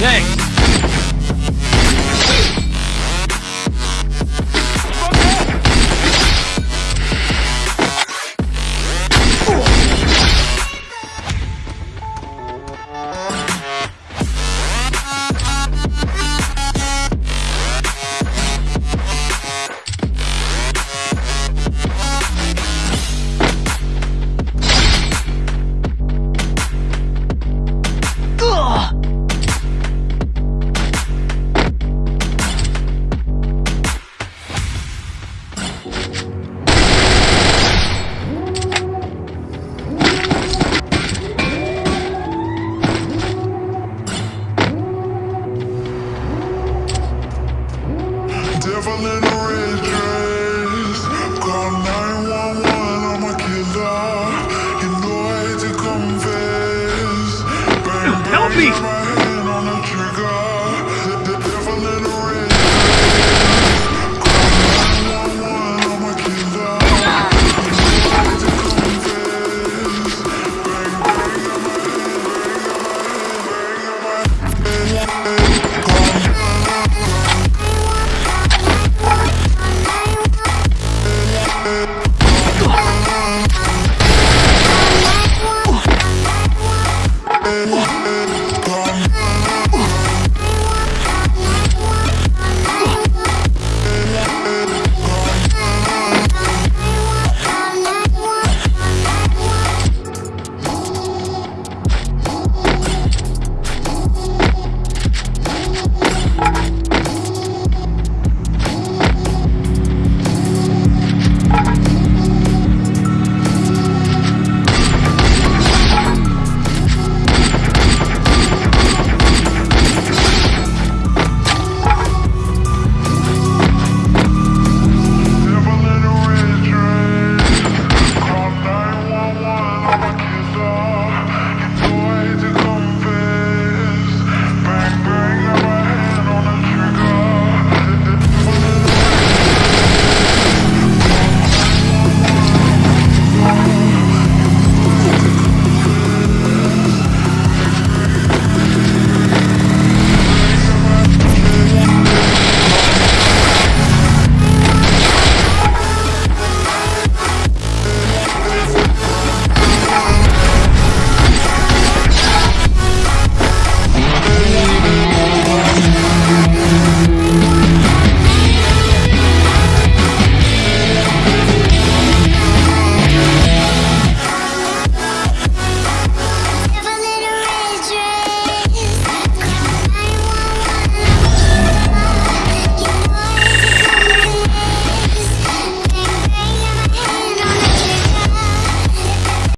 Thanks. Devil in